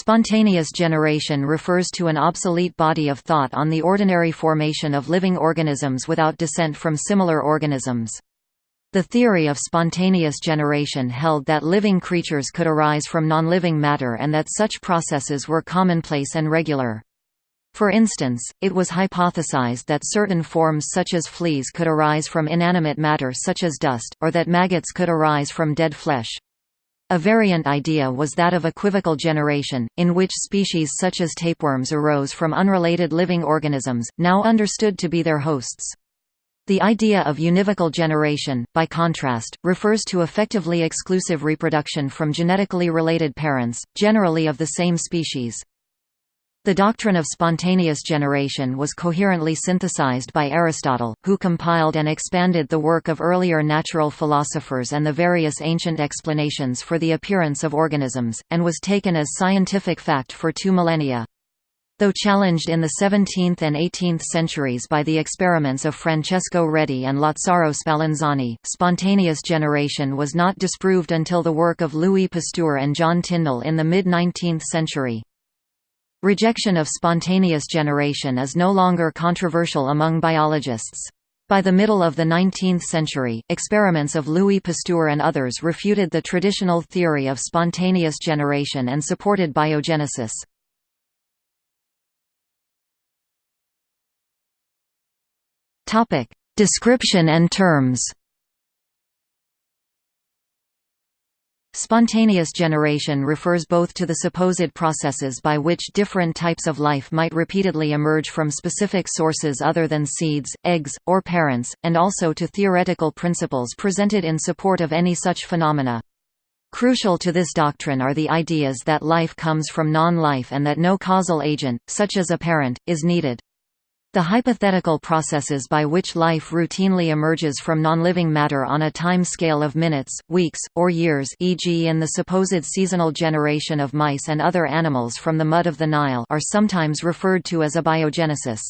Spontaneous generation refers to an obsolete body of thought on the ordinary formation of living organisms without descent from similar organisms. The theory of spontaneous generation held that living creatures could arise from non-living matter and that such processes were commonplace and regular. For instance, it was hypothesized that certain forms such as fleas could arise from inanimate matter such as dust, or that maggots could arise from dead flesh. A variant idea was that of equivocal generation, in which species such as tapeworms arose from unrelated living organisms, now understood to be their hosts. The idea of univocal generation, by contrast, refers to effectively exclusive reproduction from genetically related parents, generally of the same species. The doctrine of spontaneous generation was coherently synthesized by Aristotle, who compiled and expanded the work of earlier natural philosophers and the various ancient explanations for the appearance of organisms, and was taken as scientific fact for two millennia. Though challenged in the 17th and 18th centuries by the experiments of Francesco Redi and Lazzaro Spallanzani, spontaneous generation was not disproved until the work of Louis Pasteur and John Tyndall in the mid-19th century. Rejection of spontaneous generation is no longer controversial among biologists. By the middle of the 19th century, experiments of Louis Pasteur and others refuted the traditional theory of spontaneous generation and supported biogenesis. Description and terms. Spontaneous generation refers both to the supposed processes by which different types of life might repeatedly emerge from specific sources other than seeds, eggs, or parents, and also to theoretical principles presented in support of any such phenomena. Crucial to this doctrine are the ideas that life comes from non-life and that no causal agent, such as a parent, is needed. The hypothetical processes by which life routinely emerges from non-living matter on a time scale of minutes, weeks, or years e.g. in the supposed seasonal generation of mice and other animals from the mud of the Nile are sometimes referred to as abiogenesis.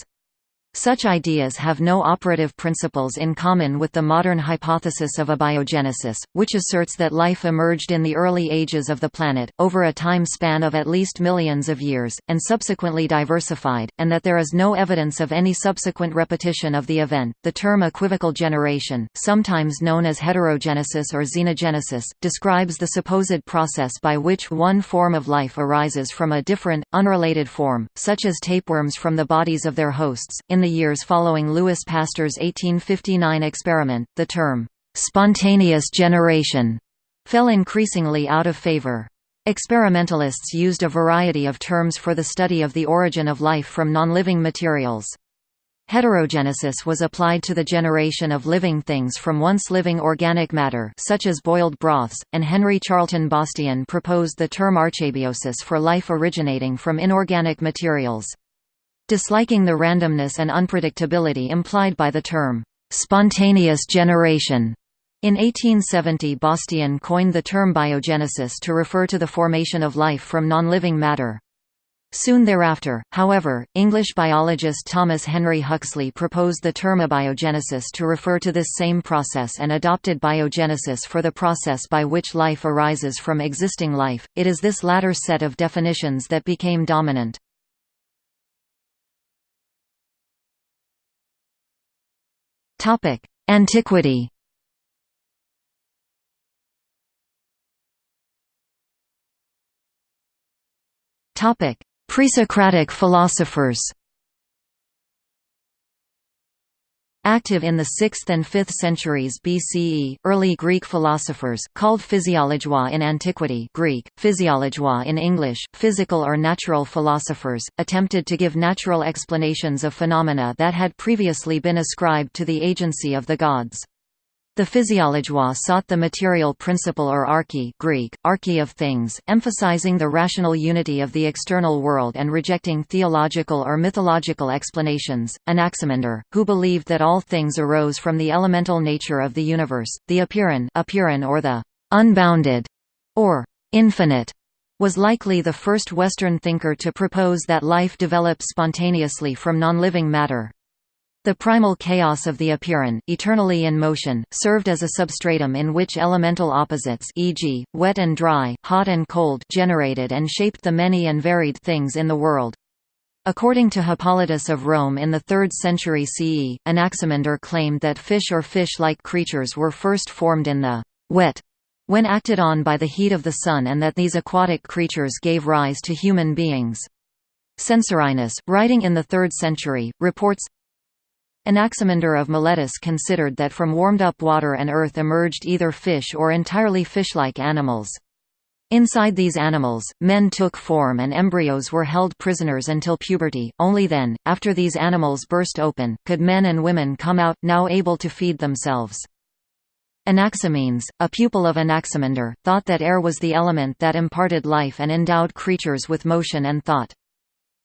Such ideas have no operative principles in common with the modern hypothesis of abiogenesis, which asserts that life emerged in the early ages of the planet, over a time span of at least millions of years, and subsequently diversified, and that there is no evidence of any subsequent repetition of the event. The term equivocal generation, sometimes known as heterogenesis or xenogenesis, describes the supposed process by which one form of life arises from a different, unrelated form, such as tapeworms from the bodies of their hosts. In the the years following Louis Pasteur's 1859 experiment, the term, "'spontaneous generation' fell increasingly out of favor. Experimentalists used a variety of terms for the study of the origin of life from non-living materials. Heterogenesis was applied to the generation of living things from once living organic matter such as boiled broths, and Henry Charlton Bastian proposed the term archebiosis for life originating from inorganic materials. Disliking the randomness and unpredictability implied by the term, "...spontaneous generation." In 1870 Bastian coined the term biogenesis to refer to the formation of life from non-living matter. Soon thereafter, however, English biologist Thomas Henry Huxley proposed the term abiogenesis to refer to this same process and adopted biogenesis for the process by which life arises from existing life. It is this latter set of definitions that became dominant. Topic: Antiquity. Topic: Pre-Socratic philosophers. Active in the 6th and 5th centuries BCE, early Greek philosophers, called physiologioi in antiquity Greek, physiologioi in English, physical or natural philosophers, attempted to give natural explanations of phenomena that had previously been ascribed to the agency of the gods. The physiologioi sought the material principle or arche Greek, arche of things, emphasizing the rational unity of the external world and rejecting theological or mythological explanations. Anaximander, who believed that all things arose from the elemental nature of the universe, the apeiron, apeiron or the unbounded, or infinite, was likely the first Western thinker to propose that life develops spontaneously from non-living matter. The primal chaos of the apeiron, eternally in motion, served as a substratum in which elemental opposites e.g., wet and dry, hot and cold generated and shaped the many and varied things in the world. According to Hippolytus of Rome in the 3rd century CE, Anaximander claimed that fish or fish-like creatures were first formed in the wet when acted on by the heat of the sun and that these aquatic creatures gave rise to human beings. Censorinus, writing in the 3rd century, reports Anaximander of Miletus considered that from warmed-up water and earth emerged either fish or entirely fish-like animals. Inside these animals, men took form and embryos were held prisoners until puberty, only then, after these animals burst open, could men and women come out, now able to feed themselves. Anaximenes, a pupil of Anaximander, thought that air was the element that imparted life and endowed creatures with motion and thought.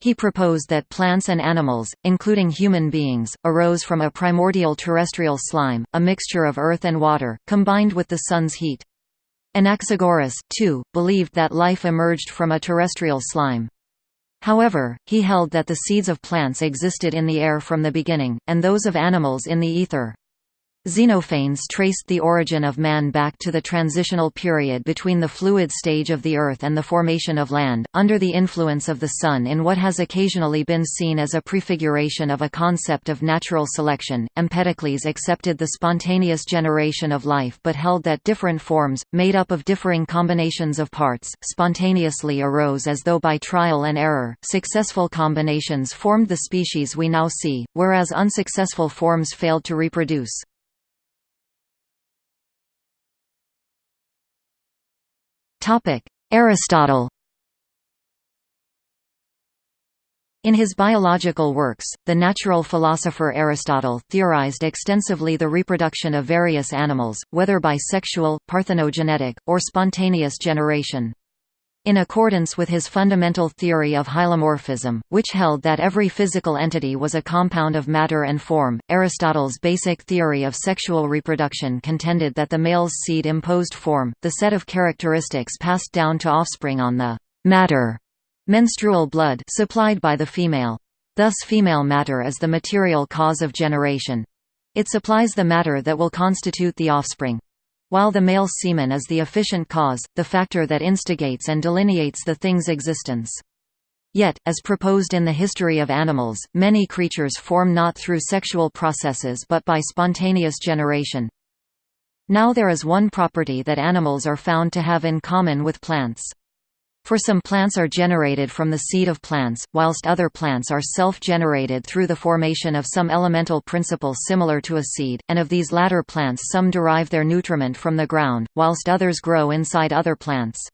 He proposed that plants and animals, including human beings, arose from a primordial terrestrial slime, a mixture of earth and water, combined with the sun's heat. Anaxagoras, too, believed that life emerged from a terrestrial slime. However, he held that the seeds of plants existed in the air from the beginning, and those of animals in the ether. Xenophanes traced the origin of man back to the transitional period between the fluid stage of the Earth and the formation of land, under the influence of the Sun in what has occasionally been seen as a prefiguration of a concept of natural selection. Empedocles accepted the spontaneous generation of life but held that different forms, made up of differing combinations of parts, spontaneously arose as though by trial and error. Successful combinations formed the species we now see, whereas unsuccessful forms failed to reproduce. Aristotle In his biological works, the natural philosopher Aristotle theorized extensively the reproduction of various animals, whether by sexual, parthenogenetic, or spontaneous generation. In accordance with his fundamental theory of hylomorphism, which held that every physical entity was a compound of matter and form, Aristotle's basic theory of sexual reproduction contended that the male's seed imposed form, the set of characteristics passed down to offspring on the matter menstrual blood supplied by the female. Thus female matter is the material cause of generation. It supplies the matter that will constitute the offspring while the male semen is the efficient cause, the factor that instigates and delineates the thing's existence. Yet, as proposed in the history of animals, many creatures form not through sexual processes but by spontaneous generation. Now there is one property that animals are found to have in common with plants. For some plants are generated from the seed of plants, whilst other plants are self-generated through the formation of some elemental principle similar to a seed, and of these latter plants some derive their nutriment from the ground, whilst others grow inside other plants.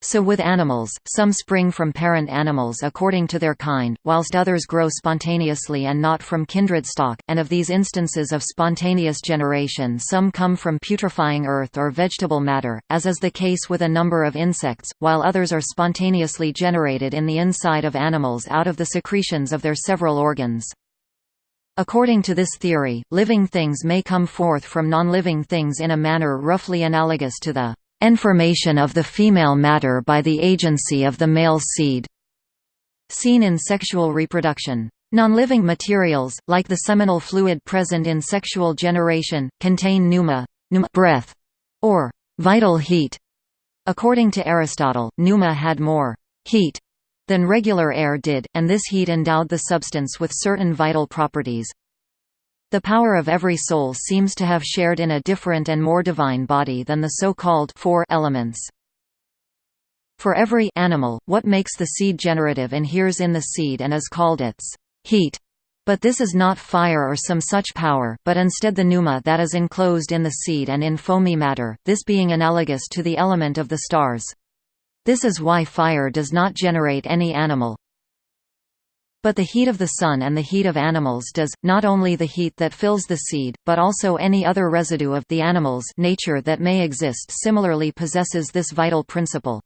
So with animals, some spring from parent animals according to their kind, whilst others grow spontaneously and not from kindred stock, and of these instances of spontaneous generation some come from putrefying earth or vegetable matter, as is the case with a number of insects, while others are spontaneously generated in the inside of animals out of the secretions of their several organs. According to this theory, living things may come forth from non-living things in a manner roughly analogous to the Information of the female matter by the agency of the male seed. Seen in sexual reproduction. Non-living materials, like the seminal fluid present in sexual generation, contain pneuma, pneuma breath, or vital heat. According to Aristotle, pneuma had more heat than regular air did, and this heat endowed the substance with certain vital properties, the power of every soul seems to have shared in a different and more divine body than the so-called four elements. For every animal, what makes the seed generative inheres in the seed and is called its heat. But this is not fire or some such power, but instead the pneuma that is enclosed in the seed and in foamy matter, this being analogous to the element of the stars. This is why fire does not generate any animal, but the heat of the sun and the heat of animals does, not only the heat that fills the seed, but also any other residue of the animal's nature that may exist similarly possesses this vital principle.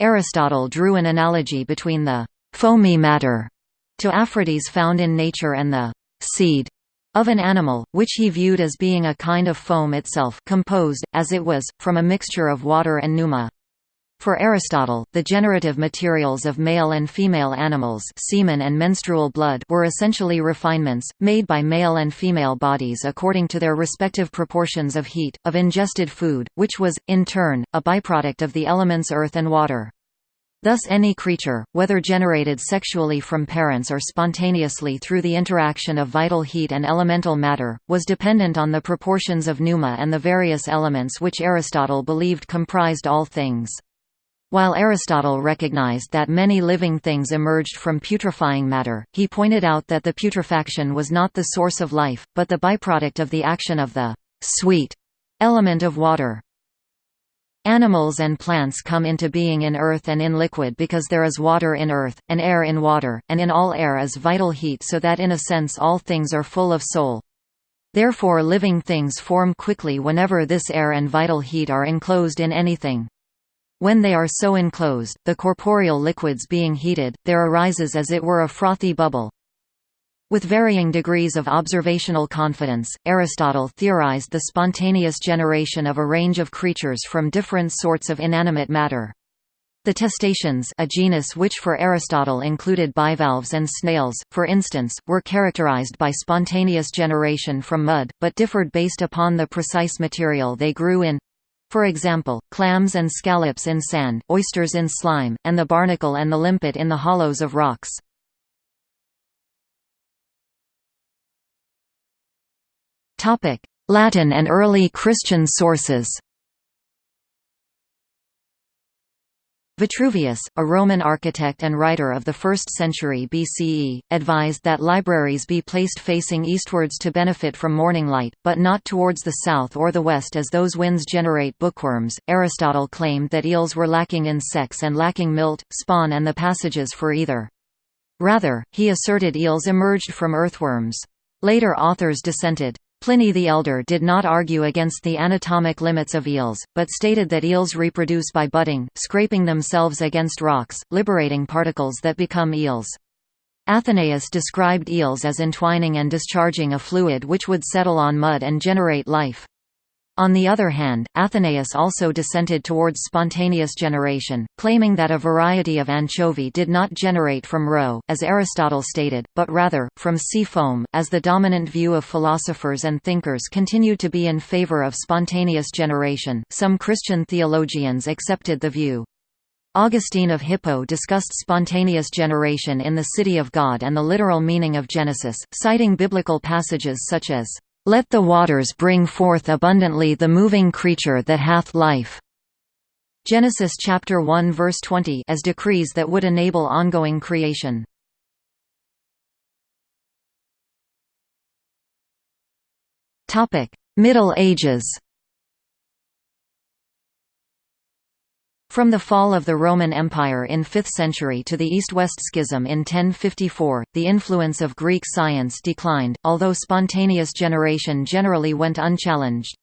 Aristotle drew an analogy between the foamy matter to Aphrodes found in nature and the seed of an animal, which he viewed as being a kind of foam itself composed, as it was, from a mixture of water and pneuma. For Aristotle, the generative materials of male and female animals semen and menstrual blood were essentially refinements, made by male and female bodies according to their respective proportions of heat, of ingested food, which was, in turn, a byproduct of the elements earth and water. Thus any creature, whether generated sexually from parents or spontaneously through the interaction of vital heat and elemental matter, was dependent on the proportions of pneuma and the various elements which Aristotle believed comprised all things. While Aristotle recognized that many living things emerged from putrefying matter, he pointed out that the putrefaction was not the source of life, but the byproduct of the action of the sweet element of water. Animals and plants come into being in earth and in liquid because there is water in earth, and air in water, and in all air is vital heat so that in a sense all things are full of soul. Therefore living things form quickly whenever this air and vital heat are enclosed in anything. When they are so enclosed, the corporeal liquids being heated, there arises as it were a frothy bubble. With varying degrees of observational confidence, Aristotle theorized the spontaneous generation of a range of creatures from different sorts of inanimate matter. The testaceans a genus which for Aristotle included bivalves and snails, for instance, were characterized by spontaneous generation from mud, but differed based upon the precise material they grew in, for example, clams and scallops in sand, oysters in slime, and the barnacle and the limpet in the hollows of rocks. Latin and early Christian sources Vitruvius, a Roman architect and writer of the 1st century BCE, advised that libraries be placed facing eastwards to benefit from morning light, but not towards the south or the west as those winds generate bookworms. Aristotle claimed that eels were lacking in sex and lacking milt, spawn and the passages for either. Rather, he asserted eels emerged from earthworms. Later authors dissented. Pliny the Elder did not argue against the anatomic limits of eels, but stated that eels reproduce by budding, scraping themselves against rocks, liberating particles that become eels. Athenaeus described eels as entwining and discharging a fluid which would settle on mud and generate life. On the other hand, Athenaeus also dissented towards spontaneous generation, claiming that a variety of anchovy did not generate from roe, as Aristotle stated, but rather, from sea foam, as the dominant view of philosophers and thinkers continued to be in favor of spontaneous generation. Some Christian theologians accepted the view. Augustine of Hippo discussed spontaneous generation in the City of God and the literal meaning of Genesis, citing biblical passages such as let the waters bring forth abundantly the moving creature that hath life. Genesis chapter 1 verse 20 as decrees that would enable ongoing creation. Topic: Middle Ages. From the fall of the Roman Empire in 5th century to the East-West Schism in 1054, the influence of Greek science declined, although spontaneous generation generally went unchallenged.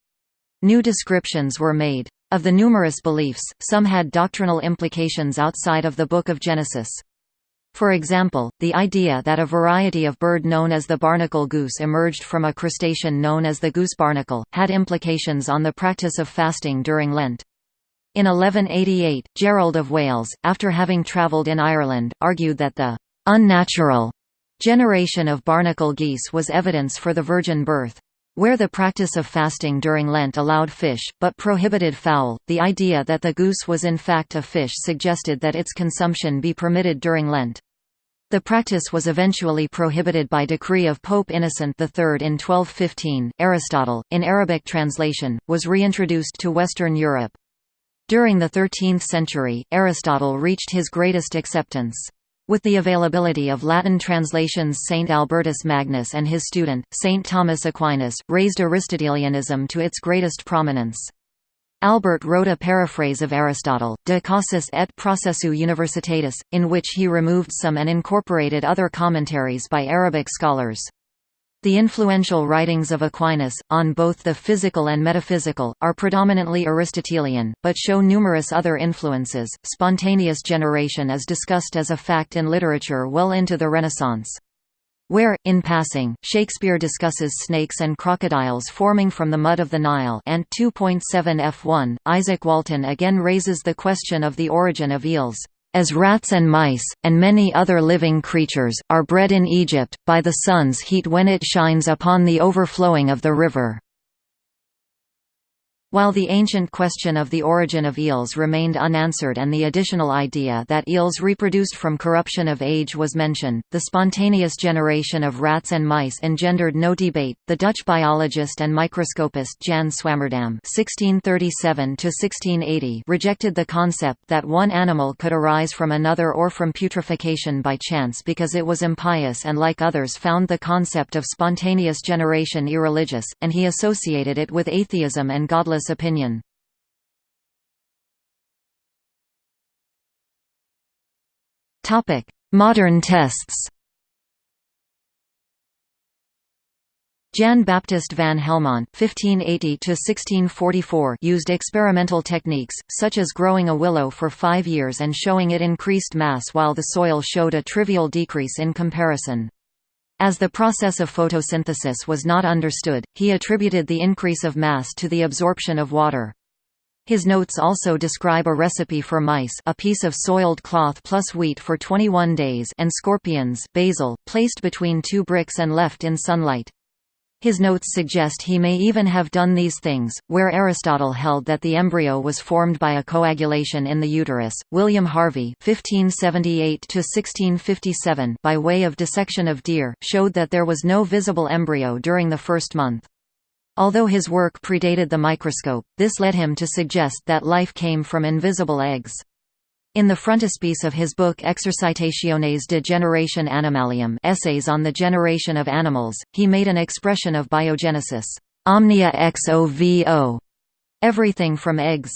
New descriptions were made. Of the numerous beliefs, some had doctrinal implications outside of the Book of Genesis. For example, the idea that a variety of bird known as the barnacle goose emerged from a crustacean known as the goose barnacle, had implications on the practice of fasting during Lent. In 1188, Gerald of Wales, after having travelled in Ireland, argued that the «unnatural» generation of barnacle geese was evidence for the virgin birth. Where the practice of fasting during Lent allowed fish, but prohibited fowl, the idea that the goose was in fact a fish suggested that its consumption be permitted during Lent. The practice was eventually prohibited by decree of Pope Innocent III in 1215. Aristotle, in Arabic translation, was reintroduced to Western Europe. During the 13th century, Aristotle reached his greatest acceptance. With the availability of Latin translations Saint Albertus Magnus and his student, Saint Thomas Aquinas, raised Aristotelianism to its greatest prominence. Albert wrote a paraphrase of Aristotle, De Causis et Processu Universitatis, in which he removed some and incorporated other commentaries by Arabic scholars. The influential writings of Aquinas, on both the physical and metaphysical, are predominantly Aristotelian, but show numerous other influences. Spontaneous generation is discussed as a fact in literature well into the Renaissance. where, in passing, Shakespeare discusses snakes and crocodiles forming from the mud of the Nile and 2.7 f1, Izaak Walton again raises the question of the origin of eels as rats and mice, and many other living creatures, are bred in Egypt, by the sun's heat when it shines upon the overflowing of the river. While the ancient question of the origin of eels remained unanswered and the additional idea that eels reproduced from corruption of age was mentioned, the spontaneous generation of rats and mice engendered no debate. The Dutch biologist and microscopist Jan Swammerdam (1637–1680) rejected the concept that one animal could arise from another or from putrefaction by chance because it was impious, and like others found the concept of spontaneous generation irreligious, and he associated it with atheism and godless opinion. Modern tests Jan Baptist van Helmont (1580–1644) used experimental techniques, such as growing a willow for five years and showing it increased mass while the soil showed a trivial decrease in comparison. As the process of photosynthesis was not understood, he attributed the increase of mass to the absorption of water. His notes also describe a recipe for mice a piece of soiled cloth plus wheat for 21 days and scorpions basil, placed between two bricks and left in sunlight. His notes suggest he may even have done these things. Where Aristotle held that the embryo was formed by a coagulation in the uterus, William Harvey (1578–1657) by way of dissection of deer showed that there was no visible embryo during the first month. Although his work predated the microscope, this led him to suggest that life came from invisible eggs. In the frontispiece of his book Exercitationes de Generation Animalium Essays on the Generation of Animals, he made an expression of biogenesis, omnia ex ovo, everything from eggs.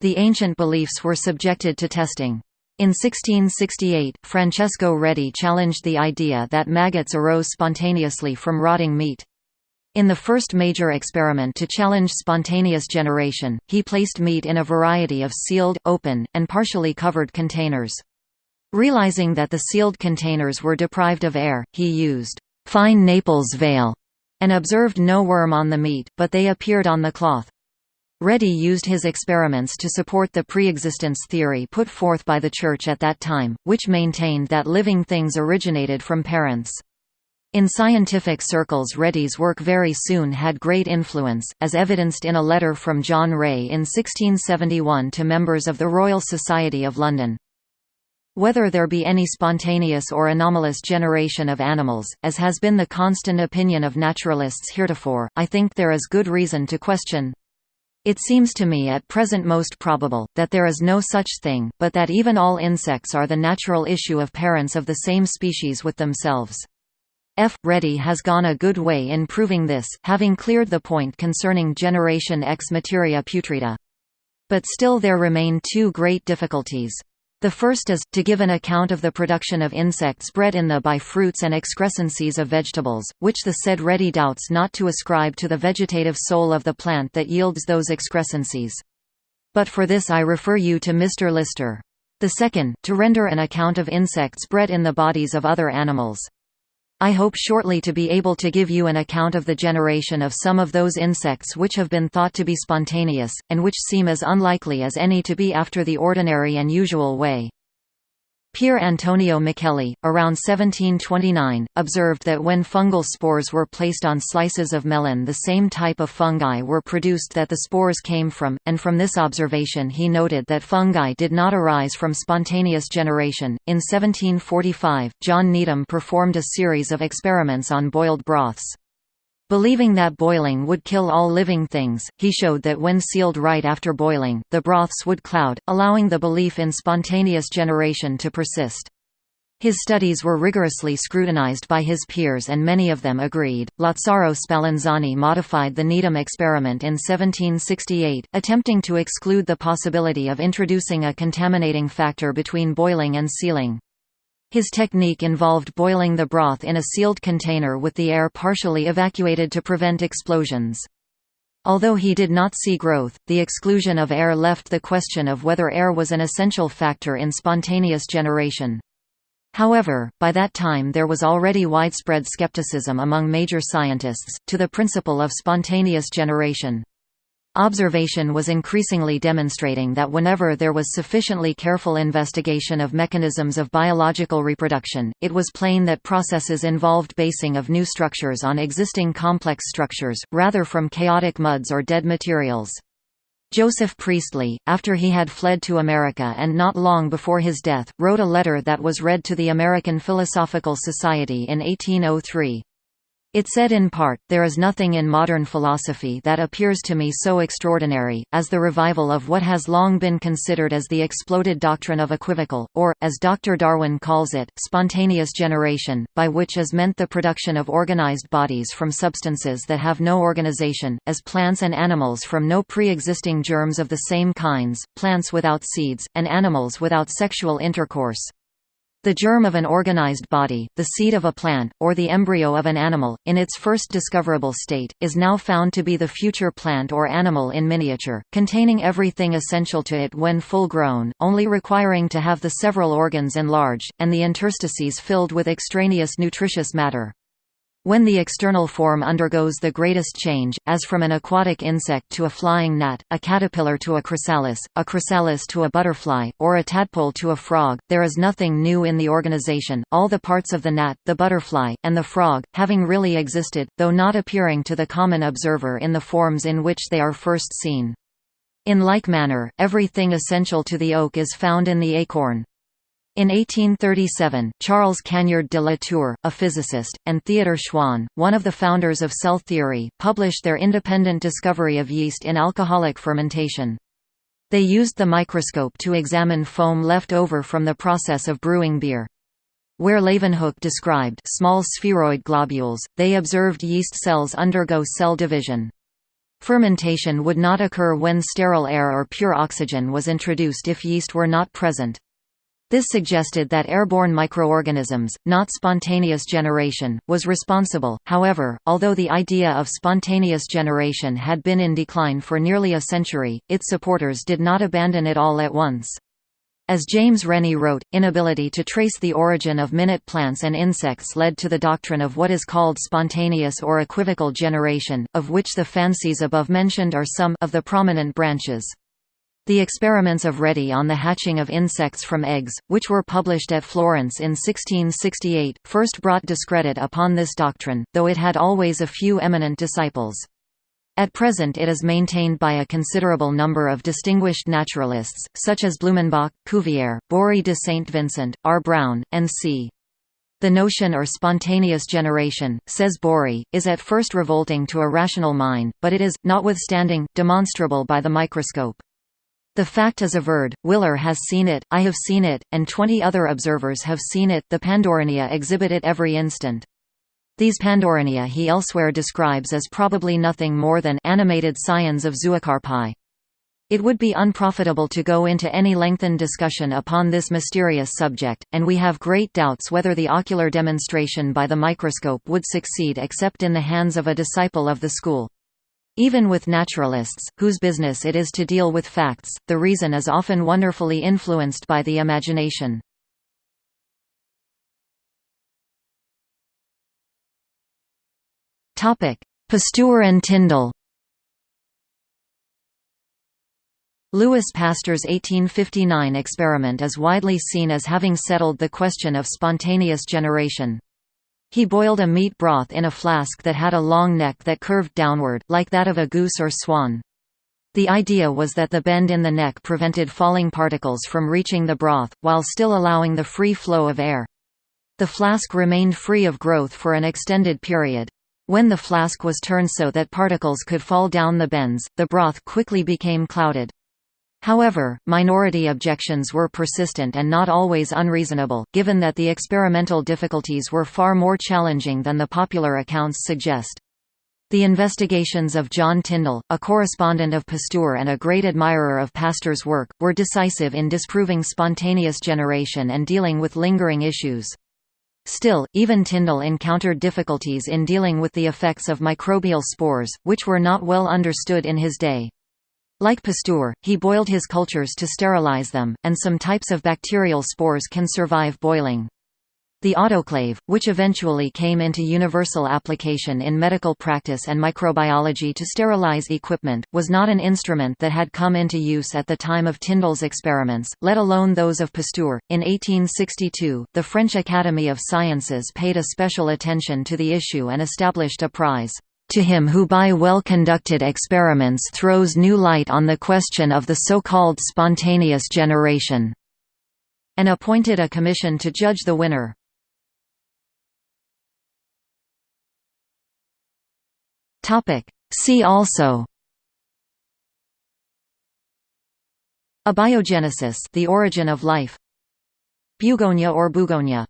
The ancient beliefs were subjected to testing. In 1668, Francesco Redi challenged the idea that maggots arose spontaneously from rotting meat. In the first major experiment to challenge spontaneous generation, he placed meat in a variety of sealed, open, and partially covered containers. Realizing that the sealed containers were deprived of air, he used fine Naples veil and observed no worm on the meat, but they appeared on the cloth. Redi used his experiments to support the preexistence theory put forth by the Church at that time, which maintained that living things originated from parents. In scientific circles Redi's work very soon had great influence, as evidenced in a letter from John Ray in 1671 to members of the Royal Society of London. Whether there be any spontaneous or anomalous generation of animals, as has been the constant opinion of naturalists heretofore, I think there is good reason to question. It seems to me at present most probable, that there is no such thing, but that even all insects are the natural issue of parents of the same species with themselves. F. Redi has gone a good way in proving this, having cleared the point concerning generation ex materia putrida. But still there remain two great difficulties. The first is, to give an account of the production of insects bred in the by fruits and excrescences of vegetables, which the said Redi doubts not to ascribe to the vegetative soul of the plant that yields those excrescences. But for this I refer you to Mr. Lister. The second, to render an account of insects bred in the bodies of other animals. I hope shortly to be able to give you an account of the generation of some of those insects which have been thought to be spontaneous, and which seem as unlikely as any to be after the ordinary and usual way. Pier Antonio Micheli, around 1729, observed that when fungal spores were placed on slices of melon the same type of fungi were produced that the spores came from, and from this observation he noted that fungi did not arise from spontaneous generation. In 1745, John Needham performed a series of experiments on boiled broths. Believing that boiling would kill all living things, he showed that when sealed right after boiling, the broths would cloud, allowing the belief in spontaneous generation to persist. His studies were rigorously scrutinized by his peers and many of them agreed. Lazzaro Spallanzani modified the Needham experiment in 1768, attempting to exclude the possibility of introducing a contaminating factor between boiling and sealing. His technique involved boiling the broth in a sealed container with the air partially evacuated to prevent explosions. Although he did not see growth, the exclusion of air left the question of whether air was an essential factor in spontaneous generation. However, by that time there was already widespread skepticism among major scientists, to the principle of spontaneous generation. Observation was increasingly demonstrating that whenever there was sufficiently careful investigation of mechanisms of biological reproduction, it was plain that processes involved basing of new structures on existing complex structures, rather from chaotic muds or dead materials. Joseph Priestley, after he had fled to America and not long before his death, wrote a letter that was read to the American Philosophical Society in 1803. It said in part, there is nothing in modern philosophy that appears to me so extraordinary, as the revival of what has long been considered as the exploded doctrine of equivocal, or, as Dr. Darwin calls it, spontaneous generation, by which is meant the production of organized bodies from substances that have no organization, as plants and animals from no pre-existing germs of the same kinds, plants without seeds, and animals without sexual intercourse. The germ of an organized body, the seed of a plant, or the embryo of an animal, in its first discoverable state, is now found to be the future plant or animal in miniature, containing everything essential to it when full grown, only requiring to have the several organs enlarged, and the interstices filled with extraneous nutritious matter. When the external form undergoes the greatest change, as from an aquatic insect to a flying gnat, a caterpillar to a chrysalis, a chrysalis to a butterfly, or a tadpole to a frog, there is nothing new in the organization, all the parts of the gnat, the butterfly, and the frog, having really existed, though not appearing to the common observer in the forms in which they are first seen. In like manner, everything essential to the oak is found in the acorn. In 1837, Charles Cagniard de la Tour, a physicist, and Theodor Schwann, one of the founders of cell theory, published their independent discovery of yeast in alcoholic fermentation. They used the microscope to examine foam left over from the process of brewing beer. Where Leeuwenhoek described small spheroid globules, they observed yeast cells undergo cell division. Fermentation would not occur when sterile air or pure oxygen was introduced if yeast were not present. This suggested that airborne microorganisms, not spontaneous generation, was responsible. However, although the idea of spontaneous generation had been in decline for nearly a century, its supporters did not abandon it all at once. As James Rennie wrote, inability to trace the origin of minute plants and insects led to the doctrine of what is called spontaneous or equivocal generation, of which the fancies above mentioned are some of the prominent branches. The experiments of Redi on the hatching of insects from eggs, which were published at Florence in 1668, first brought discredit upon this doctrine, though it had always a few eminent disciples. At present it is maintained by a considerable number of distinguished naturalists, such as Blumenbach, Cuvier, Bory de Saint Vincent, R. Brown, and C. The notion or spontaneous generation, says Bory, is at first revolting to a rational mind, but it is, notwithstanding, demonstrable by the microscope. The fact is averred, Willer has seen it, I have seen it, and twenty other observers have seen it the Pandorania exhibit it every instant. These Pandorania he elsewhere describes as probably nothing more than animated scions of zoocarpi. It would be unprofitable to go into any lengthened discussion upon this mysterious subject, and we have great doubts whether the ocular demonstration by the microscope would succeed except in the hands of a disciple of the school. Even with naturalists, whose business it is to deal with facts, the reason is often wonderfully influenced by the imagination. Pasteur and Tyndall Louis Pasteur's 1859 experiment is widely seen as having settled the question of spontaneous generation. He boiled a meat broth in a flask that had a long neck that curved downward, like that of a goose or swan. The idea was that the bend in the neck prevented falling particles from reaching the broth, while still allowing the free flow of air. The flask remained free of growth for an extended period. When the flask was turned so that particles could fall down the bends, the broth quickly became clouded. However, minority objections were persistent and not always unreasonable, given that the experimental difficulties were far more challenging than the popular accounts suggest. The investigations of John Tyndall, a correspondent of Pasteur and a great admirer of Pasteur's work, were decisive in disproving spontaneous generation and dealing with lingering issues. Still, even Tyndall encountered difficulties in dealing with the effects of microbial spores, which were not well understood in his day. Like Pasteur, he boiled his cultures to sterilize them, and some types of bacterial spores can survive boiling. The autoclave, which eventually came into universal application in medical practice and microbiology to sterilize equipment, was not an instrument that had come into use at the time of Tyndall's experiments, let alone those of Pasteur. In 1862, the French Academy of Sciences paid a special attention to the issue and established a prize to him who by well-conducted experiments throws new light on the question of the so-called spontaneous generation", and appointed a commission to judge the winner. See also Abiogenesis the origin of life Bugonia or Bugonia